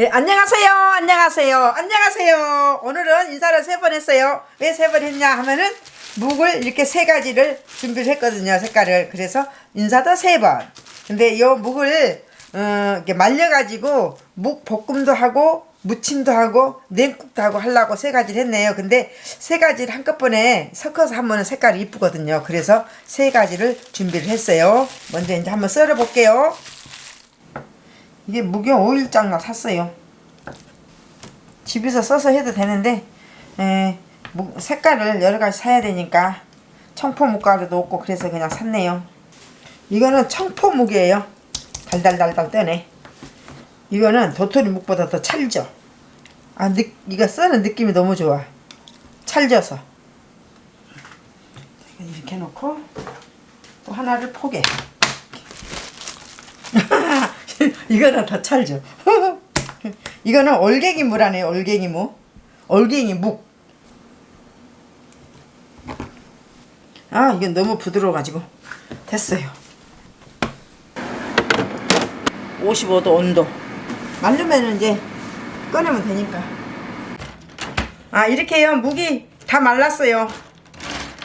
네, 안녕하세요. 안녕하세요. 안녕하세요. 오늘은 인사를 세 번 했어요. 왜 세 번 했냐 하면은 묵을 이렇게 세 가지를 준비를 했거든요. 색깔을. 그래서 인사도 세 번. 근데 요 묵을 어, 이렇게 말려가지고 묵 볶음도 하고 무침도 하고 냉국도 하고 하려고 세 가지를 했네요. 근데 세 가지를 한꺼번에 섞어서 하면 색깔이 이쁘거든요. 그래서 세 가지를 준비를 했어요. 먼저 이제 한번 썰어 볼게요. 이게 무경 5일장 샀어요. 집에서 써서 해도 되는데 에, 무- 색깔을 여러 가지 사야 되니까 청포묵가루도 없고 그래서 그냥 샀네요. 이거는 청포묵이에요. 달달달달 떠네. 이거는 도토리 묵보다 더 찰져. 아, 느, 이거 써는 느낌이 너무 좋아. 찰져서. 이렇게 해놓고 또 하나를 포개. 이거는 더 찰져. 이거는 올갱이 무라네요. 올갱이 무. 올갱이 묵. 아, 이건 너무 부드러워가지고 됐어요. 55도 온도. 말르면 이제 꺼내면 되니까. 아, 이렇게요. 묵이 다 말랐어요.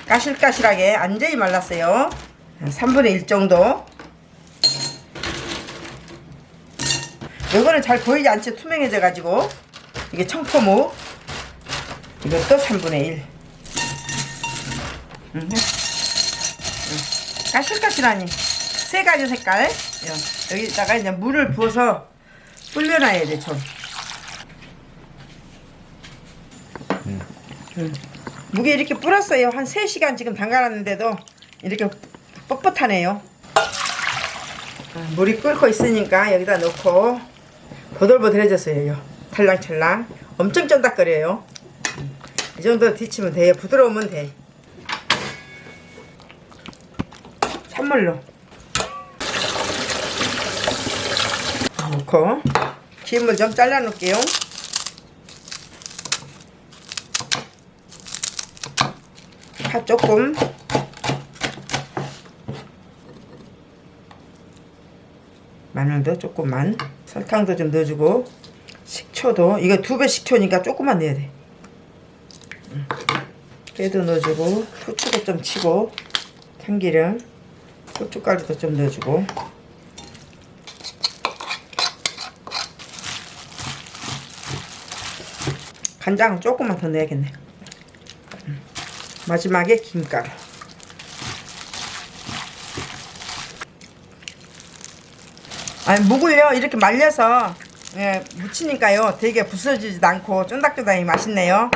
까실까실하게 완전히 말랐어요. 3분의 1 정도. 요거는 잘 보이지 않죠? 투명해져 가지고 이게 청포묵 이것도 3분의 1 음. 음. 까실까실하니 세 가지 색깔 요. 여기다가 이제 물을 부어서 불려놔야 돼 좀. 음. 무게 이렇게 불었어요 한 3시간 지금 담가놨는데도 이렇게 뻣뻣하네요 아, 물이 끓고 있으니까 여기다 넣고 보들보들해졌어요. 탈랑찰랑. 엄청 쫀득거려요. 이 정도 데치면 돼요. 부드러우면 돼. 찬물로 넣고 기름을 좀 잘라 놓을게요. 파 조금 마늘도 조금만 설탕도 좀 넣어주고 식초도 이거 두 배 식초니까 조금만 넣어야 돼 음. 깨도 넣어주고 후추도 좀 치고 참기름 고춧가루도 좀 넣어주고 간장은 조금만 더 넣어야겠네 음. 마지막에 김가루 아니 묵을요. 이렇게 말려서 예, 무치니까요. 되게 부서지지도 않고 쫀득쫀득하게 맛있네요